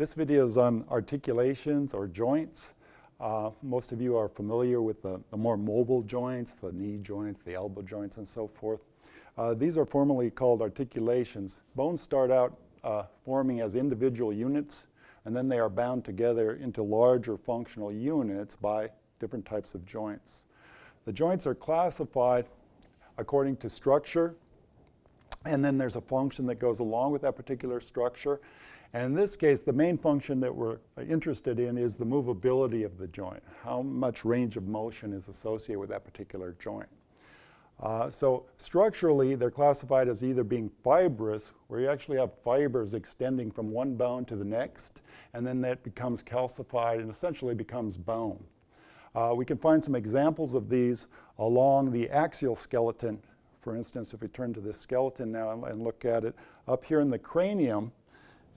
This video is on articulations or joints. Uh, most of you are familiar with the, the, more mobile joints, the knee joints, the elbow joints, and so forth. Uh, these are formally called articulations. Bones start out uh, forming as individual units, and then they are bound together into larger functional units by different types of joints. The joints are classified according to structure, and then there's a function that goes along with that particular structure. And in this case, the main function that we're interested in is the movability of the joint. How much range of motion is associated with that particular joint. Uh, so structurally, they're classified as either being fibrous, where you actually have fibers extending from one bone to the next, and then that becomes calcified and essentially becomes bone. Uh, we can find some examples of these along the axial skeleton. For instance, if we turn to this skeleton now and, and look at it, up here in the cranium,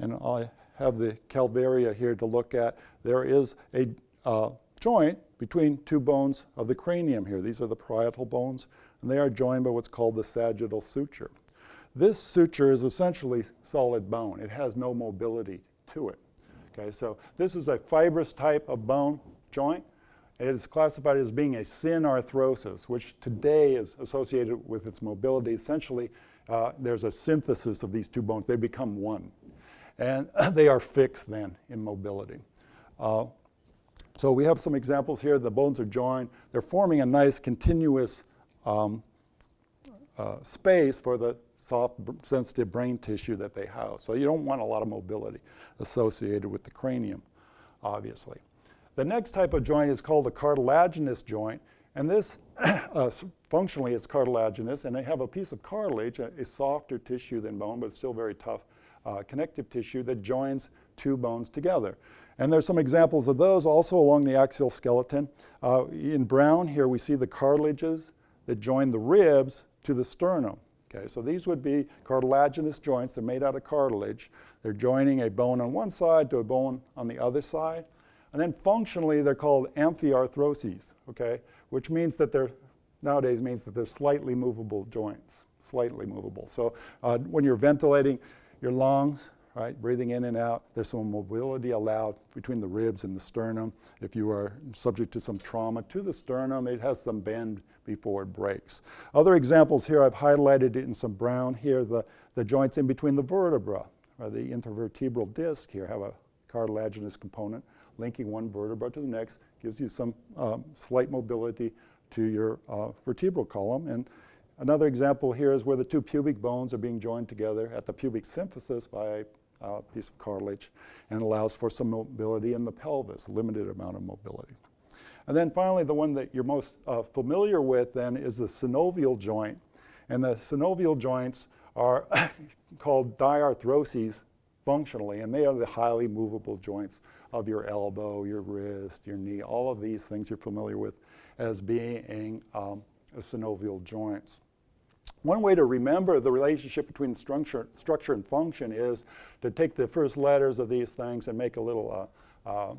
and I have the calvaria here to look at, there is a uh, joint between two bones of the cranium here. These are the parietal bones, and they are joined by what's called the sagittal suture. This suture is essentially solid bone. It has no mobility to it. Okay, so this is a fibrous type of bone joint. It is classified as being a synarthrosis, which today is associated with its mobility. Essentially, uh, there's a synthesis of these two bones. They become one and they are fixed then in mobility. Uh, so we have some examples here. The bones are joined. They're forming a nice continuous um, uh, space for the soft, sensitive brain tissue that they house. So you don't want a lot of mobility associated with the cranium, obviously. The next type of joint is called a cartilaginous joint. And this, uh, functionally, is cartilaginous, and they have a piece of cartilage, a, a, softer tissue than bone, but it's still very tough, uh, connective tissue that joins two bones together. And there's some examples of those also along the axial skeleton. Uh, in brown here we see the cartilages that join the ribs to the sternum. Okay, so these would be cartilaginous joints. They're made out of cartilage. They're joining a bone on one side to a bone on the other side. And then functionally they're called amphiarthroses, okay, which means that they're, nowadays means that they're slightly movable joints, slightly movable. So uh, when you're ventilating, your lungs, right, breathing in and out. There's some mobility allowed between the ribs and the sternum. If you are subject to some trauma to the sternum, it has some bend before it breaks. Other examples here, I've highlighted it in some brown here, the, the joints in between the vertebra, or the intervertebral disc here have a cartilaginous component linking one vertebra to the next, gives you some um, slight mobility to your uh, vertebral column. And Another example here is where the two pubic bones are being joined together at the pubic symphysis by a piece of cartilage and allows for some mobility in the pelvis, limited amount of mobility. And then finally, the one that you're most uh, familiar with then is the synovial joint. And the synovial joints are called diarthroses functionally, and they are the highly movable joints of your elbow, your wrist, your knee, all of these things you're familiar with as being um, synovial joints. One way to remember the relationship between structure, structure and function is to take the first letters of these things and make a little uh, uh,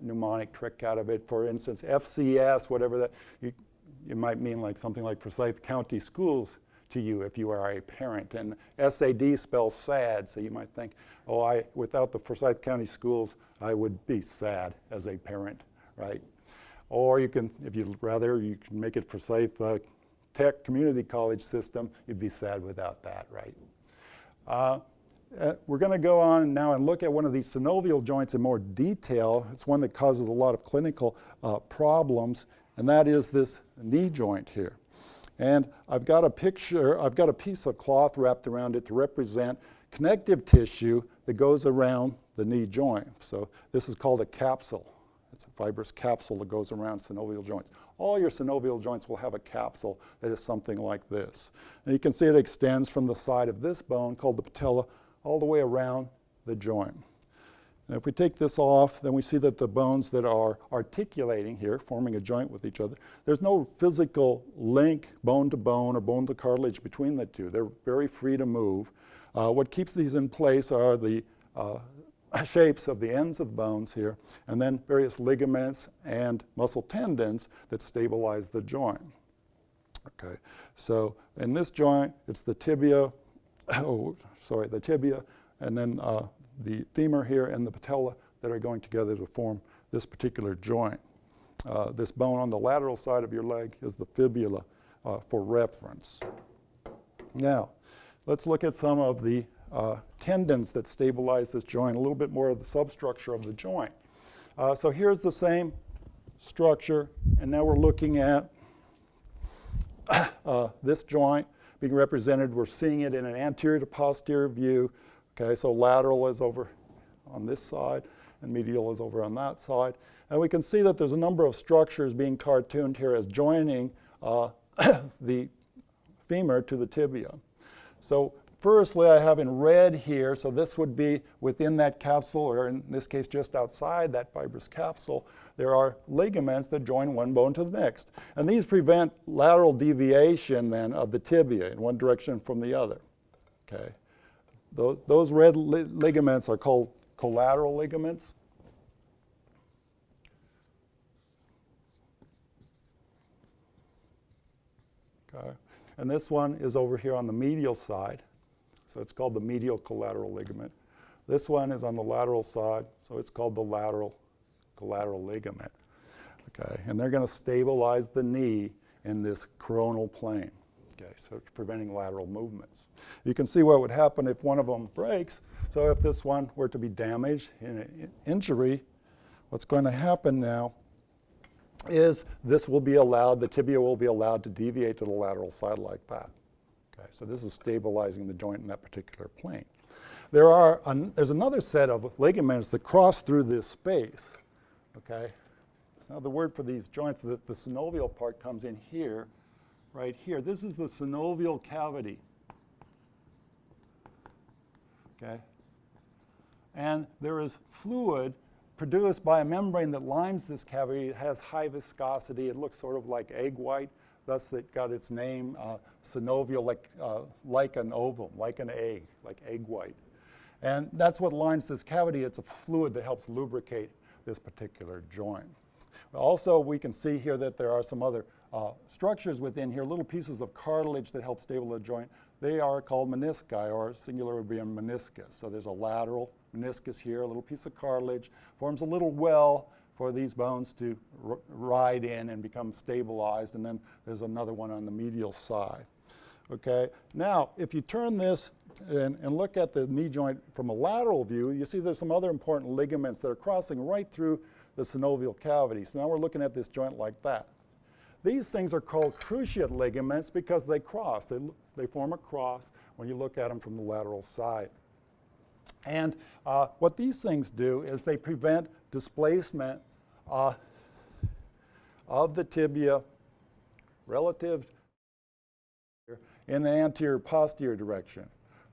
mnemonic trick out of it. For instance, FCS, whatever that, you, you might mean like something like Forsyth County Schools to you if you are a parent. And SAD spells sad, so you might think, oh, I, without the Forsyth County Schools, I would be sad as a parent, right? Or you can, if you'd rather, you can make it Forsyth uh, Tech Community College system. You'd be sad without that, right? Uh, uh, we're going to go on now and look at one of these synovial joints in more detail. It's one that causes a lot of clinical uh, problems, and that is this knee joint here. And I've got a picture, I've got a piece of cloth wrapped around it to represent connective tissue that goes around the knee joint. So this is called a capsule. It's a fibrous capsule that goes around synovial joints. All your synovial joints will have a capsule that is something like this. And you can see it extends from the side of this bone called the patella all the way around the joint. And if we take this off, then we see that the bones that are articulating here, forming a joint with each other, there's no physical link, bone to bone or bone to cartilage between the two. They're very free to move. Uh, what keeps these in place are the uh, shapes of the ends of the bones here, and then various ligaments and muscle tendons that stabilize the joint. Okay, so in this joint, it's the tibia, oh, sorry, the tibia, and then uh, the femur here and the patella that are going together to form this particular joint. Uh, this bone on the lateral side of your leg is the fibula uh, for reference. Now, let's look at some of the uh, tendons that stabilize this joint, a little bit more of the substructure of the joint. Uh, so here's the same structure, and now we're looking at uh, this joint being represented. We're seeing it in an anterior to posterior view. Okay, so lateral is over on this side, and medial is over on that side. And we can see that there's a number of structures being cartooned here as joining uh, the femur to the tibia. So firstly, I have in red here, so this would be within that capsule, or in this case, just outside that fibrous capsule, there are ligaments that join one bone to the next. And these prevent lateral deviation then of the tibia in one direction from the other. Okay. Those, red li ligaments are called collateral ligaments. Okay. And this one is over here on the medial side. So it's called the medial collateral ligament. This one is on the lateral side, so it's called the lateral collateral ligament. Okay, and they're going to stabilize the knee in this coronal plane. Okay, so preventing lateral movements. You can see what would happen if one of them breaks. So if this one were to be damaged in an injury, what's going to happen now is this will be allowed, the tibia will be allowed to deviate to the lateral side like that. Okay, so this is stabilizing the joint in that particular plane. There are, an, there's another set of ligaments that cross through this space. Okay, so now the word for these joints, the, the synovial part comes in here, right here. This is the synovial cavity. Okay, and there is fluid produced by a membrane that lines this cavity. It has high viscosity. It looks sort of like egg white. Thus, it got its name, uh, synovial, like, uh, like an ovum, like an egg, like egg white. And that's what lines this cavity. It's a fluid that helps lubricate this particular joint. Also, we can see here that there are some other uh, structures within here, little pieces of cartilage that help stabilize the joint. They are called menisci, or singular would be a meniscus. So there's a lateral meniscus here, a little piece of cartilage, forms a little well for these bones to ride in and become stabilized, and then there's another one on the medial side. Okay, now if you turn this and, and, look at the knee joint from a lateral view, you see there's some other important ligaments that are crossing right through the synovial cavity. So now we're looking at this joint like that. These things are called cruciate ligaments because they cross. They, they form a cross when you look at them from the lateral side. And uh, what these things do is they prevent displacement uh, of the tibia relative in the anterior posterior direction,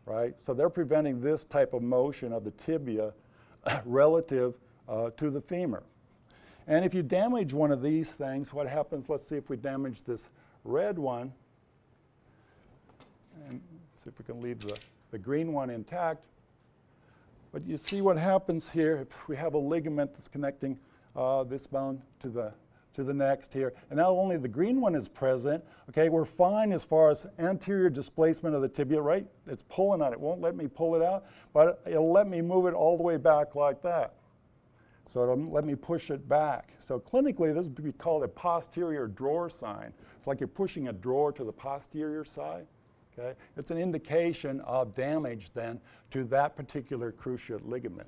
right? So they're preventing this type of motion of the tibia relative uh, to the femur. And if you damage one of these things, what happens, let's see if we damage this red one, and see if we can leave the, the green one intact. But you see what happens here if we have a ligament that's connecting uh, this bone to the, to the next here. And now only the green one is present. Okay, we're fine as far as anterior displacement of the tibia, right? It's pulling on it. It won't let me pull it out, but it'll let me move it all the way back like that. So it'll let me push it back. So clinically, this would be called a posterior drawer sign. It's like you're pushing a drawer to the posterior side. Okay? It's an indication of damage then to that particular cruciate ligament.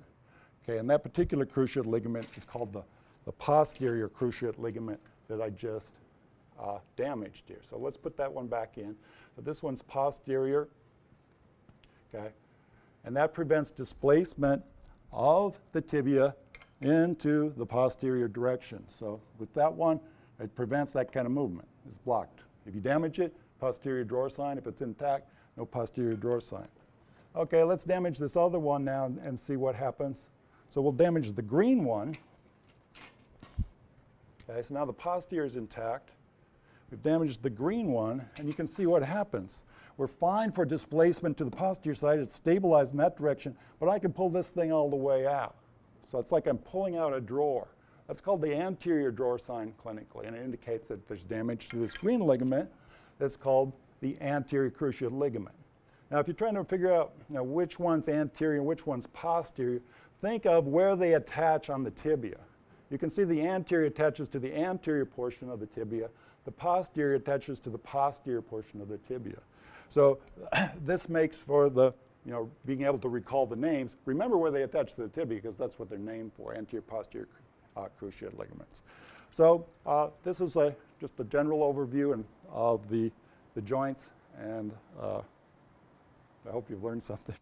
Okay, and that particular cruciate ligament is called the, the posterior cruciate ligament that I just uh, damaged here. So let's put that one back in. So this one's posterior, okay? And that prevents displacement of the tibia into the posterior direction. So with that one, it prevents that kind of movement. It's blocked. If you damage it, posterior drawer sign. If it's intact, no posterior drawer sign. Okay, let's damage this other one now and see what happens. So we'll damage the green one. Okay, so now the posterior is intact. We've damaged the green one, and you can see what happens. We're fine for displacement to the posterior side. It's stabilized in that direction, but I can pull this thing all the way out. So it's like I'm pulling out a drawer. That's called the anterior drawer sign clinically, and it indicates that there's damage to this green ligament that's called the anterior cruciate ligament. Now, if you're trying to figure out you know, which one's anterior and which one's posterior, think of where they attach on the tibia. You can see the anterior attaches to the anterior portion of the tibia. The posterior attaches to the posterior portion of the tibia. So this makes for the, you know, being able to recall the names. Remember where they attach to the tibia because that's what they're named for, anterior posterior uh, cruciate ligaments. So uh, this is a, just a general overview and, of the, the joints and uh, I hope you've learned something.